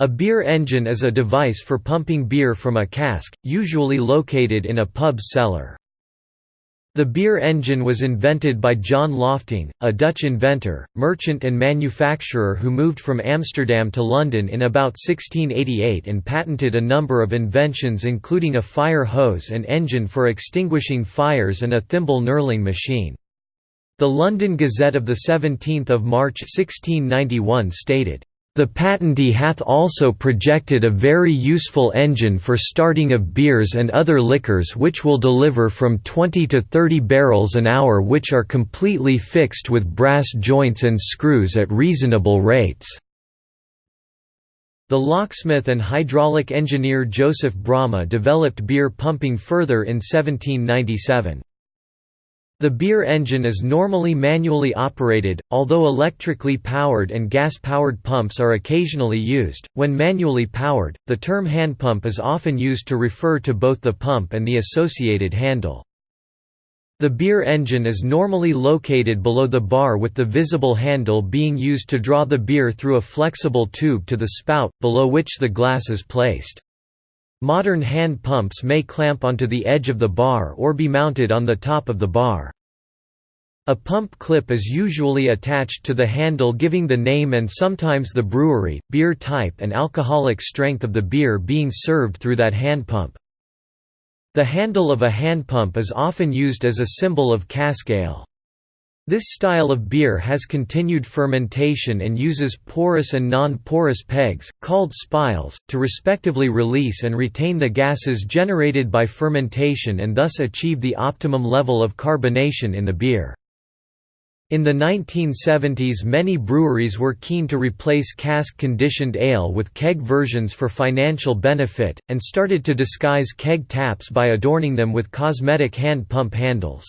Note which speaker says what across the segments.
Speaker 1: A beer engine is a device for pumping beer from a cask, usually located in a pub's cellar. The beer engine was invented by John Lofting, a Dutch inventor, merchant and manufacturer who moved from Amsterdam to London in about 1688 and patented a number of inventions including a fire hose and engine for extinguishing fires and a thimble knurling machine. The London Gazette of 17 March 1691 stated, the patentee hath also projected a very useful engine for starting of beers and other liquors which will deliver from 20 to 30 barrels an hour which are completely fixed with brass joints and screws at reasonable rates." The locksmith and hydraulic engineer Joseph Bramah developed beer pumping further in 1797. The beer engine is normally manually operated, although electrically powered and gas-powered pumps are occasionally used. When manually powered, the term hand pump is often used to refer to both the pump and the associated handle. The beer engine is normally located below the bar with the visible handle being used to draw the beer through a flexible tube to the spout, below which the glass is placed. Modern hand pumps may clamp onto the edge of the bar or be mounted on the top of the bar. A pump clip is usually attached to the handle giving the name and sometimes the brewery, beer type and alcoholic strength of the beer being served through that hand pump. The handle of a hand pump is often used as a symbol of cask ale. This style of beer has continued fermentation and uses porous and non-porous pegs, called spiles, to respectively release and retain the gases generated by fermentation and thus achieve the optimum level of carbonation in the beer. In the 1970s many breweries were keen to replace cask-conditioned ale with keg versions for financial benefit, and started to disguise keg taps by adorning them with cosmetic hand pump handles.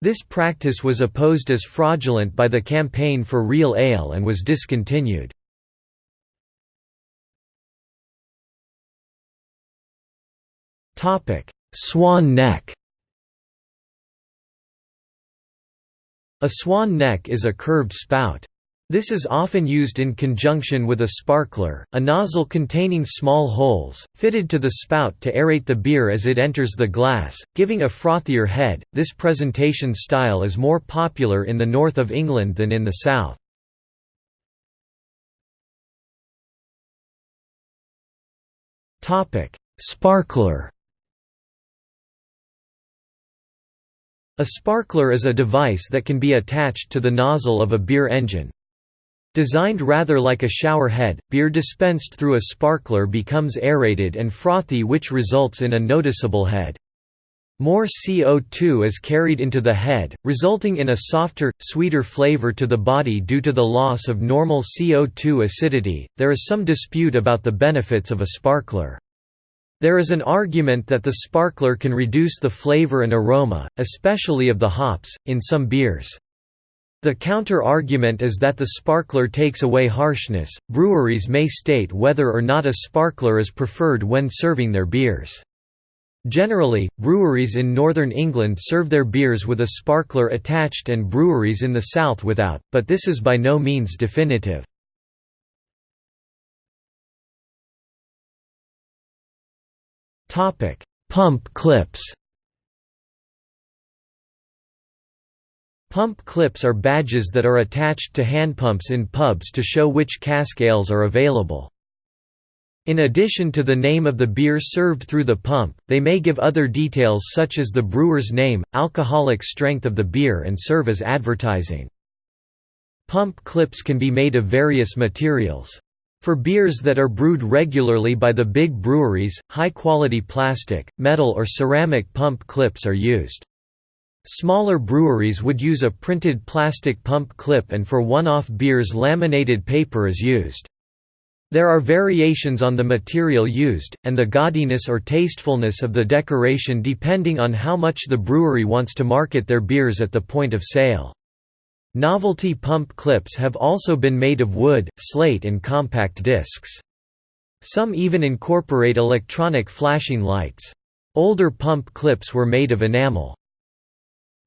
Speaker 1: This practice was opposed as fraudulent by the Campaign for Real Ale and was discontinued. Swan neck A swan neck is a curved spout. This is often used in conjunction with a sparkler, a nozzle containing small holes, fitted to the spout to aerate the beer as it enters the glass, giving a frothier head. This presentation style is more popular in the north of England than in the south. Sparkler A sparkler is a device that can be attached to the nozzle of a beer engine. Designed rather like a shower head, beer dispensed through a sparkler becomes aerated and frothy which results in a noticeable head. More CO2 is carried into the head, resulting in a softer, sweeter flavor to the body due to the loss of normal CO2 acidity. There is some dispute about the benefits of a sparkler. There is an argument that the sparkler can reduce the flavor and aroma, especially of the hops, in some beers. The counter-argument is that the sparkler takes away harshness. Breweries may state whether or not a sparkler is preferred when serving their beers. Generally, breweries in northern England serve their beers with a sparkler attached and breweries in the south without, but this is by no means definitive. Pump clips Pump clips are badges that are attached to hand pumps in pubs to show which cask ales are available. In addition to the name of the beer served through the pump, they may give other details such as the brewer's name, alcoholic strength of the beer and serve as advertising. Pump clips can be made of various materials. For beers that are brewed regularly by the big breweries, high-quality plastic, metal or ceramic pump clips are used. Smaller breweries would use a printed plastic pump clip and for one-off beers laminated paper is used. There are variations on the material used, and the gaudiness or tastefulness of the decoration depending on how much the brewery wants to market their beers at the point of sale. Novelty pump clips have also been made of wood, slate and compact discs. Some even incorporate electronic flashing lights. Older pump clips were made of enamel.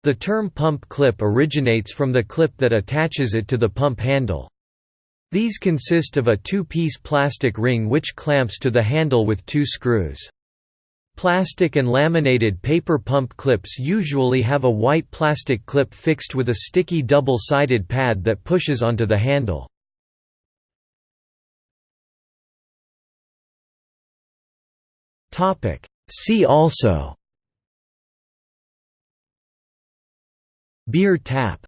Speaker 1: The term pump clip originates from the clip that attaches it to the pump handle. These consist of a two-piece plastic ring which clamps to the handle with two screws. Plastic and laminated paper pump clips usually have a white plastic clip fixed with a sticky double-sided pad that pushes onto the handle. See also. Beer tap